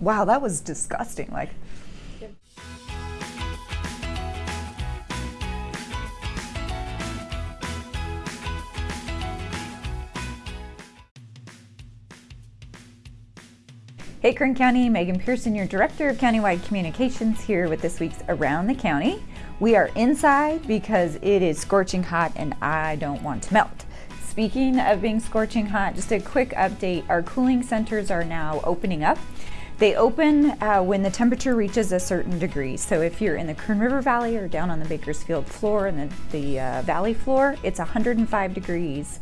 Wow, that was disgusting. Like, Hey Kern County, Megan Pearson, your Director of Countywide Communications here with this week's Around the County. We are inside because it is scorching hot and I don't want to melt. Speaking of being scorching hot, just a quick update. Our cooling centers are now opening up. They open uh, when the temperature reaches a certain degree. So if you're in the Kern River Valley or down on the Bakersfield floor and the, the uh, valley floor, it's 105 degrees.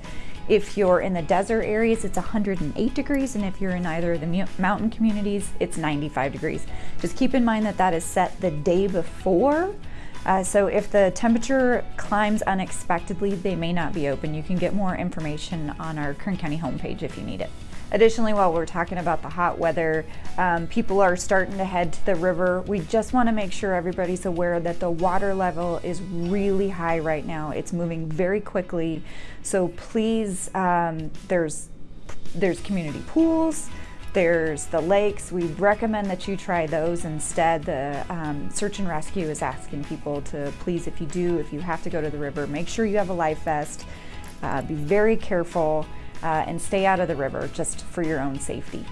If you're in the desert areas, it's 108 degrees, and if you're in either of the mountain communities, it's 95 degrees. Just keep in mind that that is set the day before. Uh, so if the temperature climbs unexpectedly, they may not be open. You can get more information on our Kern County homepage if you need it. Additionally, while we're talking about the hot weather, um, people are starting to head to the river. We just want to make sure everybody's aware that the water level is really high right now. It's moving very quickly. So please, um, there's there's community pools. There's the lakes. We recommend that you try those instead. The um, search and rescue is asking people to please, if you do, if you have to go to the river, make sure you have a life vest. Uh, be very careful uh, and stay out of the river just for your own safety.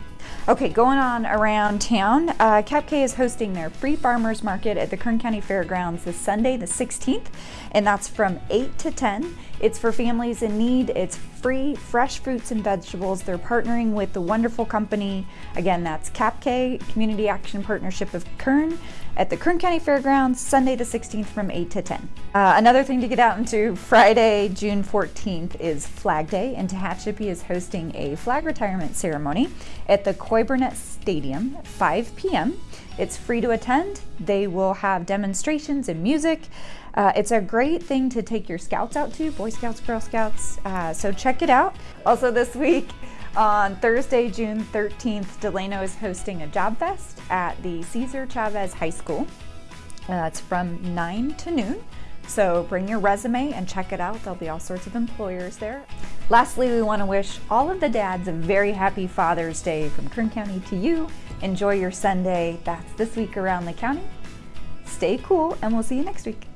Okay, going on around town, uh, Cap K is hosting their free farmers market at the Kern County Fairgrounds this Sunday, the 16th, and that's from 8 to 10. It's for families in need. It's free, fresh fruits and vegetables. They're partnering with the wonderful company. Again, that's CAPK, Community Action Partnership of Kern at the Kern County Fairgrounds, Sunday the 16th from 8 to 10. Uh, another thing to get out into Friday, June 14th is Flag Day, and Tehachapi is hosting a flag retirement ceremony at the Coy Burnett Stadium, 5 p.m. It's free to attend. They will have demonstrations and music. Uh, it's a great thing to take your scouts out to, Boy Scouts, Girl Scouts, uh, so check it out. Also this week, on Thursday, June 13th, Delano is hosting a job fest at the Cesar Chavez High School. That's from 9 to noon. So bring your resume and check it out. There'll be all sorts of employers there. Lastly, we want to wish all of the dads a very happy Father's Day from Kern County to you. Enjoy your Sunday. That's this week around the county. Stay cool, and we'll see you next week.